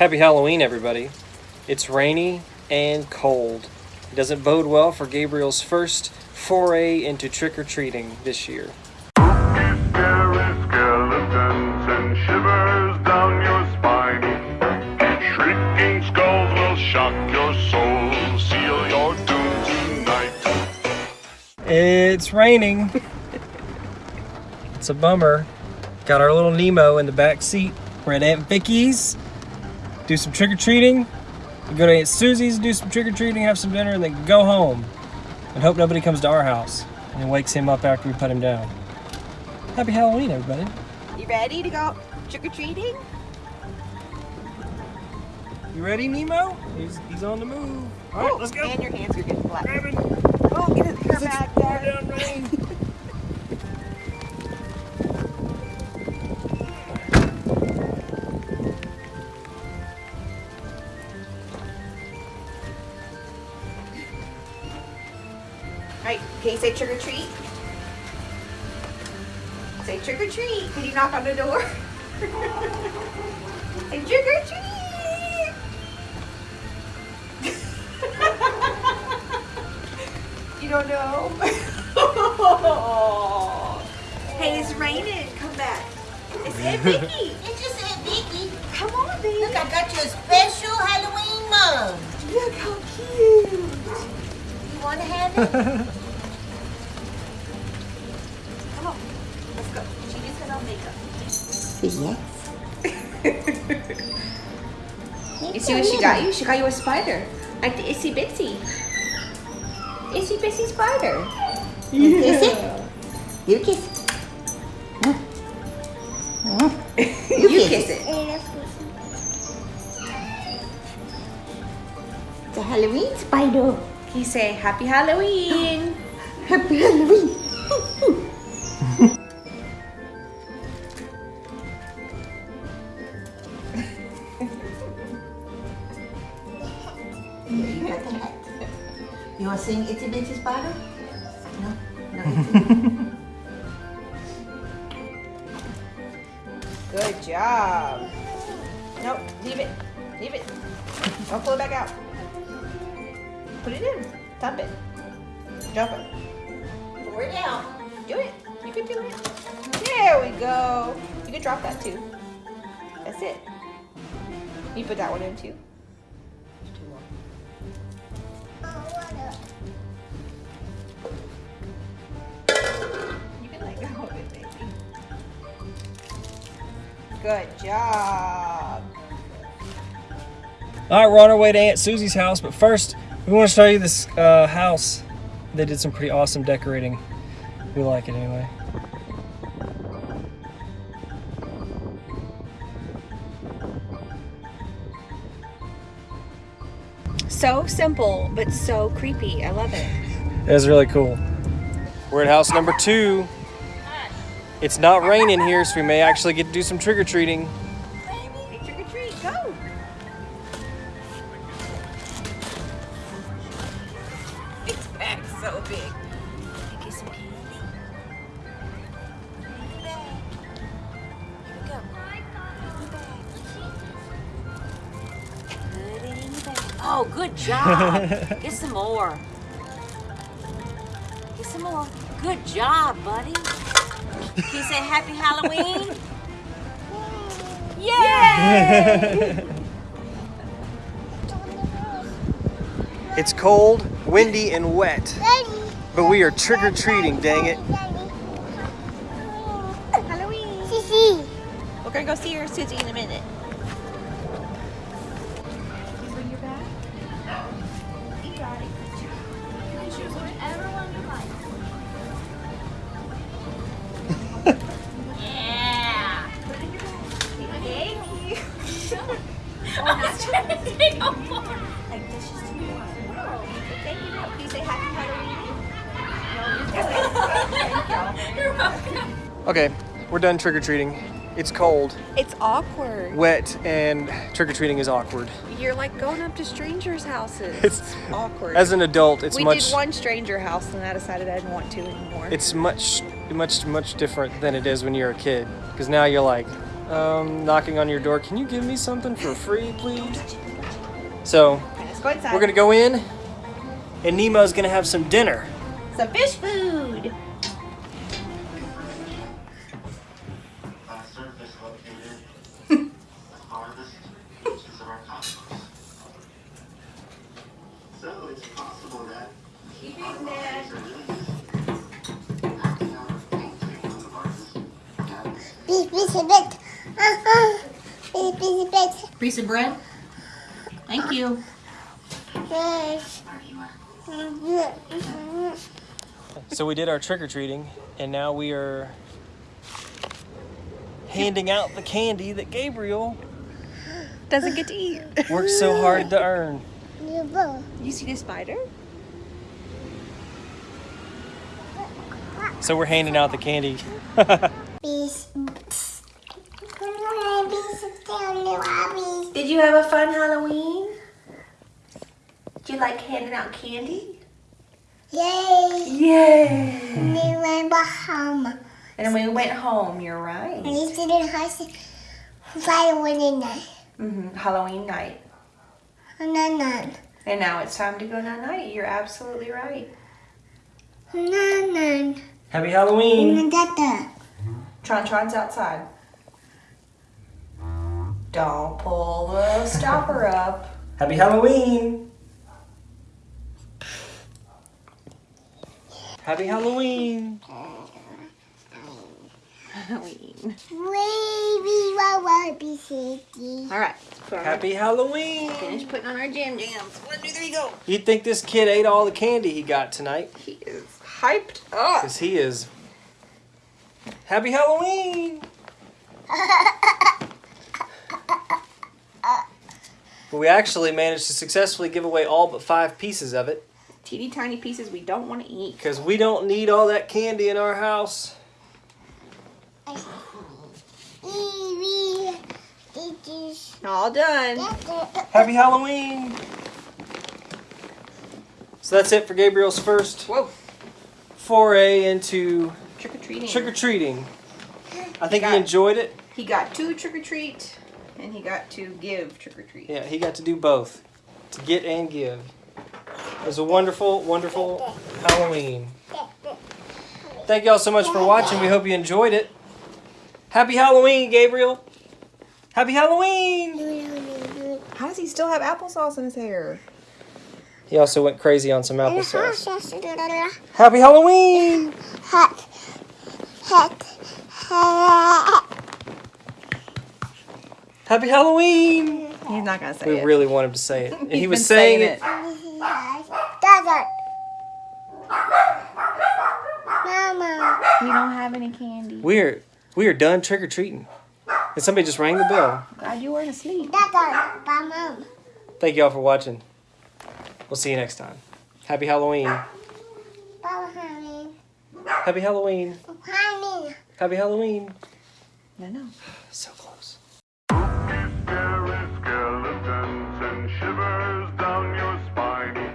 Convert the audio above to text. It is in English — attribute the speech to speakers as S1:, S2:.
S1: Happy Halloween, everybody. It's rainy and cold. It doesn't bode well for Gabriel's first foray into trick or treating this year. It's raining. it's a bummer. Got our little Nemo in the back seat. We're at Aunt Vicky's. Do some trick or treating. Go to Aunt Susie's, do some trick or treating, have some dinner, and then go home. And hope nobody comes to our house and wakes him up after we put him down. Happy Halloween, everybody.
S2: You ready to go trick or treating?
S1: You ready, Nemo? He's, he's on the move. All right, let's go.
S2: And your hands are getting black.
S1: Grab him.
S2: Oh, get his hair back there.
S1: Down rain.
S2: Alright, can you say trick or treat? Say trick or treat. Can you knock on the door? say trick or treat. you don't know? hey, it's raining. Come back. It's Vicky.
S3: It's just Aunt Vicky.
S2: Come on, baby.
S3: Look, I got you a special Halloween mug.
S2: Look how cute.
S3: You want to have it?
S2: Come on. Let's go. She just put on makeup.
S3: yes.
S2: You see what she got you? She got you a spider. Like the itsy bitsy. Itsy bitsy spider.
S3: You kiss it. You kiss it.
S2: You, kiss it.
S3: It's a Halloween spider.
S2: Can you say happy Halloween?
S3: Happy Halloween. you got the hat. You want to sing Itsy Bitsy Spider? No? No.
S2: Good job. Nope, leave it. Leave it. Don't pull it back out. Put it in. Tap it. Jump it.
S3: Pour it out.
S2: Do it. You can do it. There we go. You can drop that too. That's it. You put that one in too. Good job.
S1: All right, we're on our way to Aunt Susie's house, but first we want to show you this uh, house. They did some pretty awesome decorating. We like it anyway.
S2: So simple, but so creepy. I love it.
S1: It was really cool. We're at house number two. It's not raining here, so we may actually get to do some trick
S2: so big. Get some candy. Here we go. Put it in the bag.
S4: Oh, good job. Get some more. Get some more. Good job, buddy. Can you say happy Halloween? Yay!
S1: It's cold, windy, and wet, but we are trick or treating, dang it.
S2: Halloween. We're gonna go see your Susie in a minute.
S1: Okay, we're done trick or treating. It's cold,
S2: It's awkward.
S1: wet, and trick or treating is awkward.
S2: You're like going up to strangers' houses.
S1: It's
S2: awkward.
S1: as an adult, it's
S2: we
S1: much
S2: did one stranger house and I decided I didn't want to anymore.
S1: it's much much much different than it is when you're a kid because now you're like um, knocking on your door. Can you give me something for free, please? So
S2: go
S1: we're gonna go in, and Nemo's gonna have some dinner.
S2: Some fish food.
S5: Piece, piece of bit. Uh-huh. Piece, piece of bit.
S2: Piece of bread. Thank you.
S1: So we did our trick or treating, and now we are handing out the candy that Gabriel
S2: Doesn't get to eat.
S1: worked so hard to earn.
S5: You.
S2: You see the spider?
S1: So we're handing out the candy.
S5: Piece. Piece of down
S2: Did you have a fun Halloween? Did you like handing out candy?
S5: Yay.
S2: Yay!
S5: And We went home.
S2: And then we went home, you're right.
S5: And we did house Friday morning night.
S2: hmm Halloween night.
S5: No, no.
S2: And now it's time to go night night. You're absolutely right.
S5: No, no.
S1: Happy Halloween!
S5: No, Dada.
S2: Tron Tron's outside. Don't pull the stopper up.
S1: Happy Halloween! Happy Halloween!
S2: Halloween.
S5: Baby, wawa, be sticky.
S2: All right. Put on
S1: Happy Halloween!
S2: our, finish putting on our jam jams. One, two, three, go.
S1: You'd think this kid ate all the candy he got tonight,
S2: He is hyped up.
S1: because he is. Happy Halloween! But we actually managed to successfully give away all but five pieces of it,
S2: Teeny tiny pieces we don't want to eat.
S1: because we don't need all that candy in our house.
S5: Baby, it is.
S2: All done.
S1: Happy Halloween! So that's it for Gabriel's first
S2: Whoa.
S1: foray into
S2: Trick or treating.
S1: trick or treating. I think he
S2: Got it.
S1: enjoyed it.
S2: He got two trick or treat, and he got to give trick or treat.
S1: Yeah, he got to do both to get and give. It was a wonderful, wonderful Halloween. Thank y'all so much for watching. We hope you enjoyed it. Happy Halloween, Gabriel! Happy Halloween!
S2: How does he still have applesauce in his hair?
S1: He also went crazy on some applesauce. Happy Halloween!
S5: Hot, hot.
S1: Happy Halloween!
S2: He's not gonna say
S1: We
S2: it.
S1: We really want him to say it. And he was
S2: been
S1: saying it.
S5: Dada. Mama.
S2: We don't have any candy.
S1: We're we are done trick or treating. And somebody just rang the bell.
S2: Glad you weren't asleep.
S5: Dada. Mama.
S1: Thank y'all for watching. We'll see you next time. Happy Halloween.
S5: Baba, honey.
S1: Happy Halloween.
S5: Honey.
S1: Happy Halloween.
S2: No, no.
S1: So shivers down your spine.